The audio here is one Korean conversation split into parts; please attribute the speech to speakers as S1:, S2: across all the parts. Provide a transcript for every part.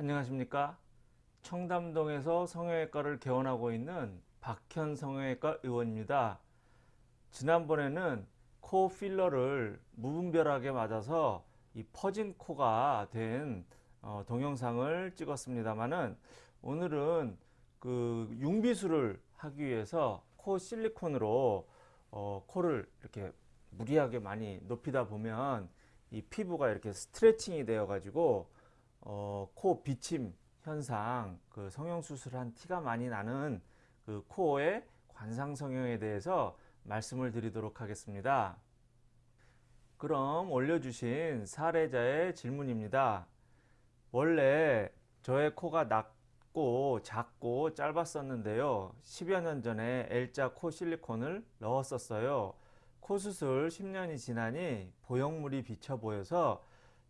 S1: 안녕하십니까? 청담동에서 성형외과를 개원하고 있는 박현 성형외과 의원입니다. 지난번에는 코 필러를 무분별하게 맞아서 이 퍼진 코가 된 어, 동영상을 찍었습니다만은 오늘은 그 융비술을 하기 위해서 코 실리콘으로 어, 코를 이렇게 무리하게 많이 높이다 보면 이 피부가 이렇게 스트레칭이 되어 가지고 어, 코 비침 현상 그 성형 수술한 티가 많이 나는 그 코의 관상 성형에 대해서 말씀을 드리도록 하겠습니다. 그럼 올려주신 사례자의 질문입니다. 원래 저의 코가 낮고 작고 짧았었는데요. 10여 년 전에 L자 코 실리콘을 넣었었어요. 코 수술 10년이 지나니 보형물이 비쳐 보여서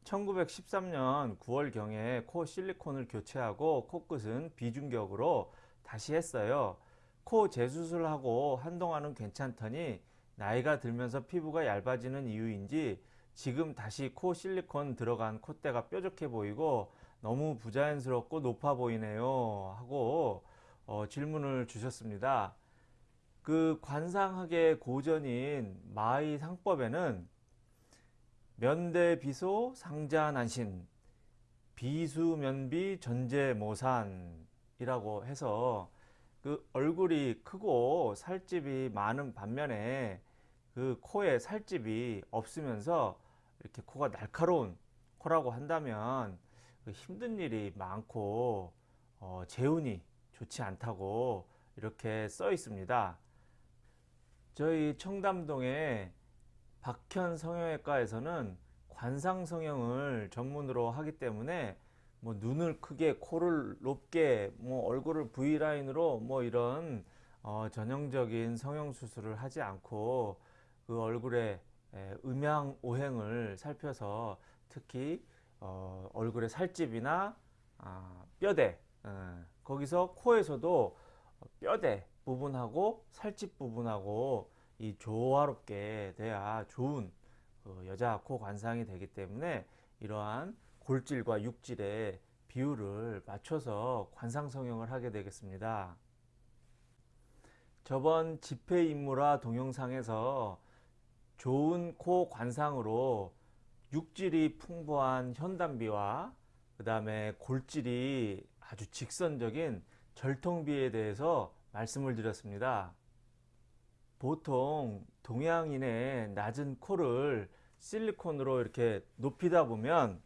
S1: 1913년 9월경에 코 실리콘을 교체하고 코끝은 비중격으로 다시 했어요. 코 재수술하고 한동안은 괜찮더니 나이가 들면서 피부가 얇아지는 이유인지 지금 다시 코 실리콘 들어간 콧대가 뾰족해 보이고 너무 부자연스럽고 높아 보이네요 하고 어, 질문을 주셨습니다. 그 관상학의 고전인 마의 상법에는 면대비소 상자난신 비수면비 전제모산이라고 해서 그 얼굴이 크고 살집이 많은 반면에 그 코에 살집이 없으면서 이렇게 코가 날카로운 코라고 한다면 그 힘든 일이 많고 어, 재운이 좋지 않다고 이렇게 써 있습니다. 저희 청담동에 박현 성형외과에서는 관상 성형을 전문으로 하기 때문에 뭐 눈을 크게 코를 높게 뭐 얼굴을 V라인으로 뭐 이런 어 전형적인 성형 수술을 하지 않고 그 얼굴의 음양 오행을 살펴서 특히 어 얼굴의 살집이나 아 뼈대 어 거기서 코에서도 뼈대 부분하고 살집 부분하고 이 조화롭게 돼야 좋은 그 여자 코 관상이 되기 때문에 이러한 골질과 육질의 비율을 맞춰서 관상 성형을 하게 되겠습니다. 저번 집회 인물화 동영상에서 좋은 코 관상으로 육질이 풍부한 현단비와 그 다음에 골질이 아주 직선적인 절통비에 대해서 말씀을 드렸습니다. 보통 동양인의 낮은 코를 실리콘으로 이렇게 높이다 보면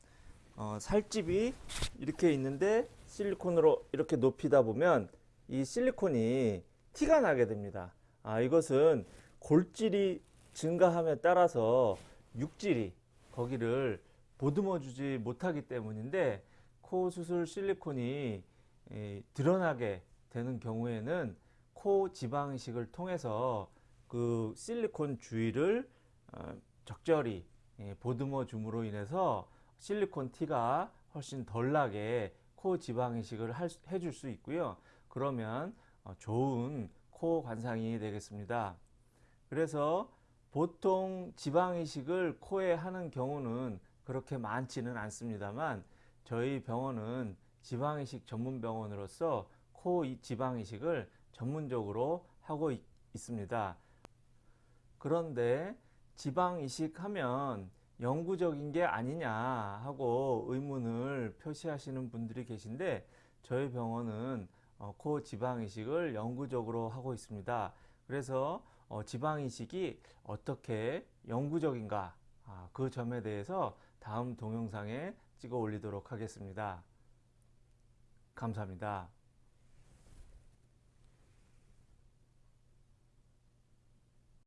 S1: 어, 살집이 이렇게 있는데 실리콘으로 이렇게 높이다 보면 이 실리콘이 티가 나게 됩니다. 아, 이것은 골질이 증가함에 따라서 육질이 거기를 보듬어 주지 못하기 때문인데 코 수술 실리콘이 에, 드러나게 되는 경우에는 코 지방이식을 통해서 그 실리콘 주위를 어, 적절히 예, 보듬어 줌으로 인해서 실리콘 티가 훨씬 덜 나게 코 지방 이식을 해줄 수 있고요. 그러면 어, 좋은 코 관상이 되겠습니다. 그래서 보통 지방 이식을 코에 하는 경우는 그렇게 많지는 않습니다만 저희 병원은 지방 이식 전문 병원으로서 코 지방 이식을 전문적으로 하고 있, 있습니다. 그런데 지방 이식하면 영구적인 게 아니냐 하고 의문을 표시하시는 분들이 계신데 저희 병원은 어, 코 지방 이식을 영구적으로 하고 있습니다. 그래서 어, 지방 이식이 어떻게 영구적인가 아, 그 점에 대해서 다음 동영상에 찍어 올리도록 하겠습니다. 감사합니다.